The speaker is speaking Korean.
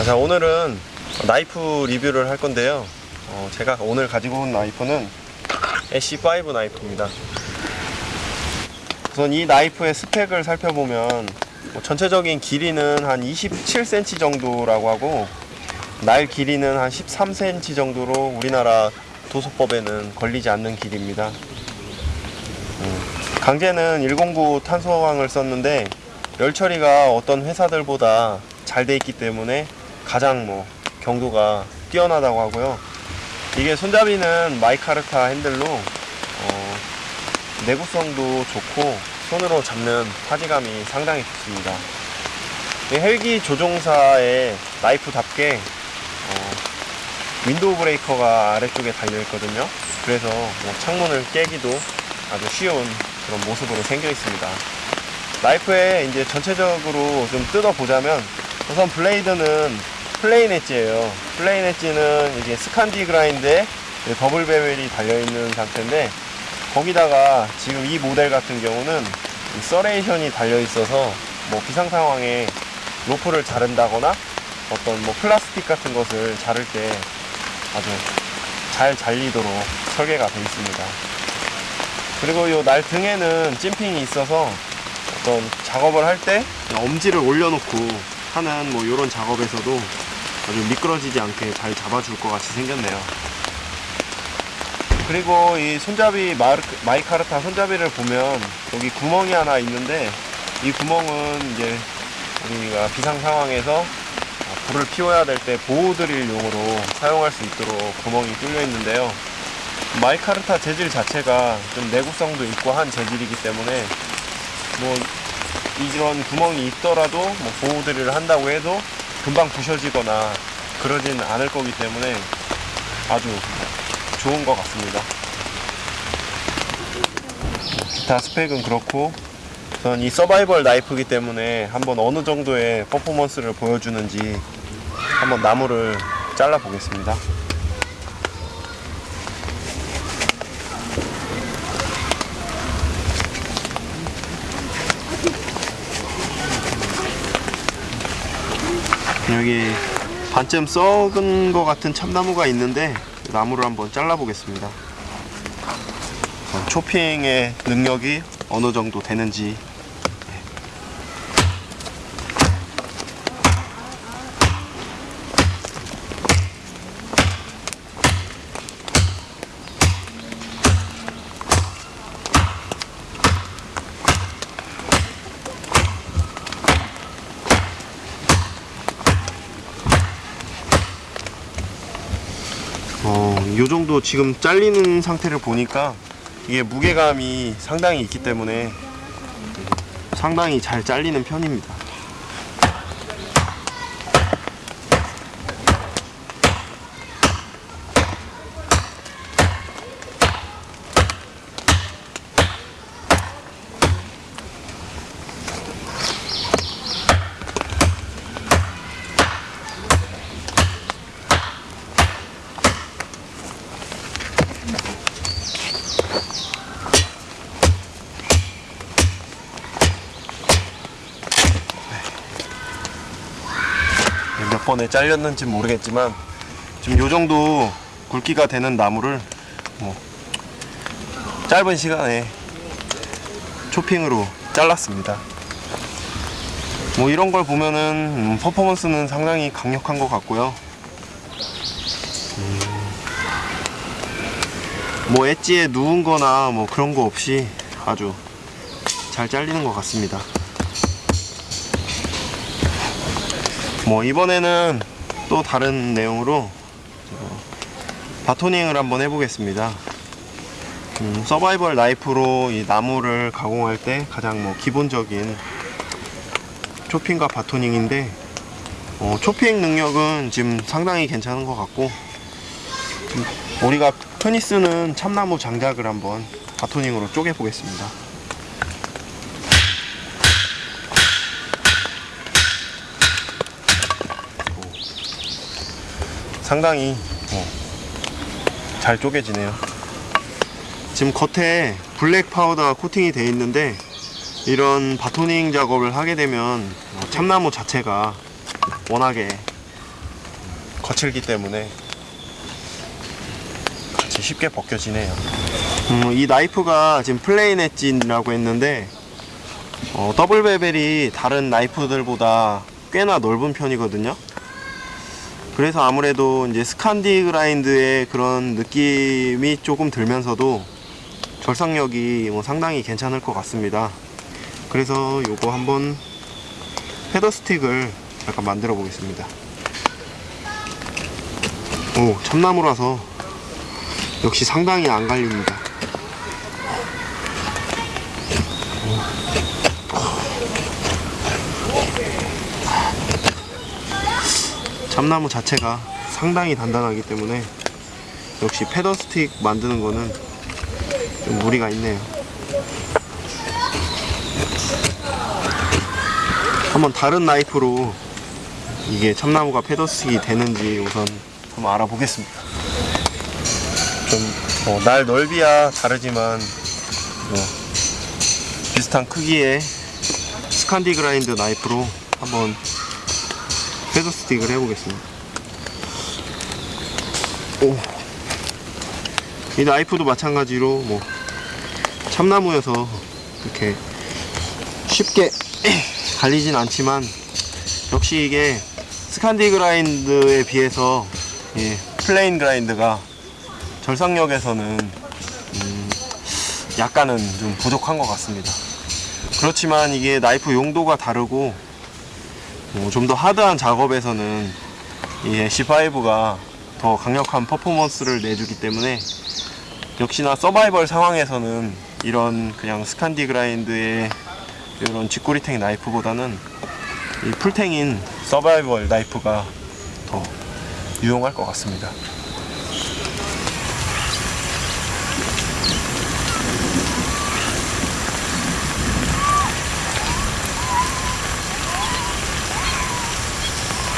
아, 자 오늘은 나이프 리뷰를 할 건데요. 어, 제가 오늘 가지고 온 나이프는 애쉬5 나이프입니다. 우선 이 나이프의 스펙을 살펴보면 뭐 전체적인 길이는 한 27cm 정도라고 하고 날 길이는 한 13cm 정도로 우리나라 도서법에는 걸리지 않는 길이입니다. 음, 강제는 109 탄소왕을 썼는데 열 처리가 어떤 회사들보다 잘 돼 있기 때문에 가장 뭐 경도가 뛰어나다고 하고요. 이게 손잡이는 micarta 핸들로 어, 내구성도 좋고 손으로 잡는 파지감이 상당히 좋습니다. 이 헬기 조종사의 나이프답게 어, window breaker가 아래쪽에 달려 있거든요. 그래서 뭐 창문을 깨기도 아주 쉬운 그런 모습으로 생겨 있습니다. 나이프의 이제 전체적으로 좀 뜯어 보자면 우선 blade는 plain edge예요. plain edge는 이게 Scandi grind에 double bevel이 달려 있는 상태인데 거기다가 지금 이 모델 같은 경우는 이 serration이 달려 있어서 뭐 비상 상황에 로프를 자른다거나 어떤 뭐 플라스틱 같은 것을 자를 때 아주 잘 잘리도록 설계가 되어 있습니다. 그리고 이 날 등에는 찜핑이 있어서 어떤 작업을 할 때 엄지를 올려놓고 하는 뭐 이런 작업에서도 아주 미끄러지지 않게 잘 잡아줄 것 같이 생겼네요. 그리고 이 손잡이 마르, 마이카르타 손잡이를 보면 여기 구멍이 하나 있는데 이 구멍은 이제 우리가 비상 상황에서 불을 피워야 될 때 보호 드릴 용으로 사용할 수 있도록 구멍이 뚫려 있는데요. 마이카르타 재질 자체가 좀 내구성도 있고 한 재질이기 때문에 뭐 이런 구멍이 있더라도 뭐 보호 드릴을 한다고 해도 금방 부셔지거나 그러진 않을 거기 때문에 아주 좋은 것 같습니다. 기타 스펙은 그렇고 우선 이 서바이벌 나이프이기 때문에 한번 어느 정도의 퍼포먼스를 보여주는지 한번 나무를 잘라 보겠습니다. 여기 반쯤 썩은 것 같은 참나무가 있는데 나무를 한번 잘라 보겠습니다. 초핑의 능력이 어느 정도 되는지 어, 요 정도 지금 잘리는 상태를 보니까 이게 무게감이 상당히 있기 때문에 상당히 잘 잘리는 편입니다. 몇 번에 잘렸는지 모르겠지만 지금 요 정도 굵기가 되는 나무를 뭐 짧은 시간에 초핑으로 잘랐습니다. 뭐 이런 걸 보면은 음, 퍼포먼스는 상당히 강력한 것 같고요. 음, 뭐 엣지에 누운 거나 뭐 그런 거 없이 아주 잘 잘리는 것 같습니다. 뭐 이번에는 또 다른 내용으로 어, 바토닝을 한번 해보겠습니다. 음, 서바이벌 나이프로 이 나무를 가공할 때 가장 뭐 기본적인 초핑과 바토닝인데 어, 초핑 능력은 지금 상당히 괜찮은 것 같고 음, 우리가 흔히 쓰는 참나무 장작을 한번 바토닝으로 쪼개 보겠습니다. 상당히 어, 잘 쪼개지네요. 지금 겉에 black powder 코팅이 되어 있는데 이런 batoning 작업을 하게 되면 어, 참나무 자체가 워낙에 거칠기 때문에 같이 쉽게 벗겨지네요. 음, 이 나이프가 지금 plain edge라고 했는데 어, double bevel이 다른 나이프들보다 꽤나 넓은 편이거든요. 그래서 아무래도 이제 스칸디 그라인드의 그런 느낌이 조금 들면서도 절삭력이 뭐 상당히 괜찮을 것 같습니다. 그래서 요거 한번 헤더 스틱을 약간 만들어 보겠습니다. 오, 참나무라서 역시 상당히 안 갈립니다. 참나무 자체가 상당히 단단하기 때문에 역시 패더 스틱 만드는 거는 좀 무리가 있네요. 한번 다른 나이프로 이게 참나무가 패더 스틱이 되는지 우선 한번 알아보겠습니다. 좀, 어, 날 넓이야 다르지만, 뭐, 비슷한 크기의 Scandi grind 나이프로 한번 feather stick을 해보겠습니다. 오. 이 나이프도 마찬가지로 뭐 참나무여서 이렇게 쉽게 갈리진 않지만 역시 이게 Scandi grind에 비해서 이 plain grind가 절삭력에서는 음, 약간은 좀 부족한 것 같습니다. 그렇지만 이게 나이프 용도가 다르고 뭐좀더 hard한 작업에서는 이 ESEE 5가 더 강력한 퍼포먼스를 내주기 때문에 역시나 서바이벌 상황에서는 이런 그냥 Scandi grind의 이런 쥐꼬리 tang 나이프보다는 이 full tang인 서바이벌 나이프가 더 유용할 것 같습니다.